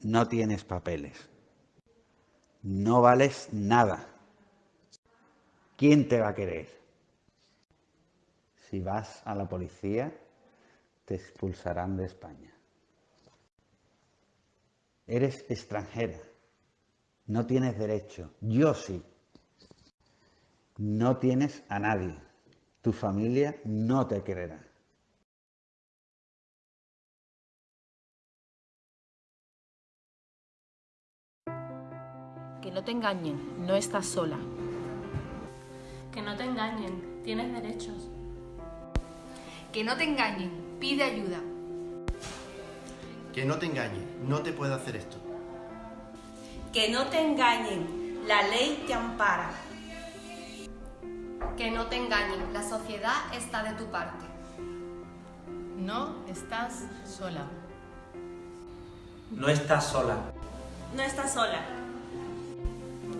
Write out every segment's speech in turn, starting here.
no tienes papeles. No vales nada. ¿Quién te va a querer? Si vas a la policía, te expulsarán de España. Eres extranjera. No tienes derecho. Yo sí. No tienes a nadie. Tu familia no te quererá. Que no te engañen, no estás sola. Que no te engañen, tienes derechos. Que no te engañen, pide ayuda. Que no te engañe, no te puede hacer esto. Que no te engañen, la ley te ampara. Que no te engañen, la sociedad está de tu parte. No estás sola. No estás sola. No estás sola.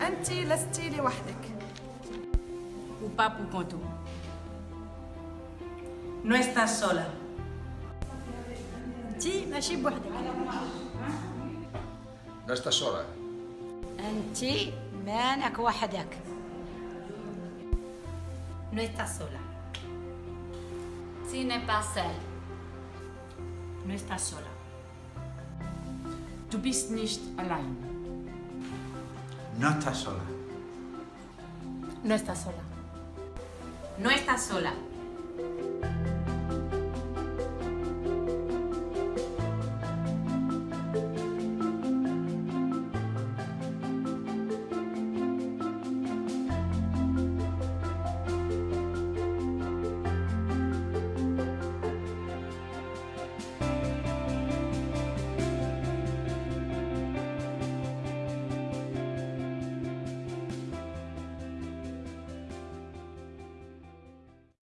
أنت لست لوحدك. وبابو كونتو نو استا سولا أنت ماشي بوحدك. نو استا سولا أنت مانك وحدك. نو استا سولا Tu n'es pas seule. No estás sola. Du bist nicht allein. No estás sola. No estás sola. No estás sola.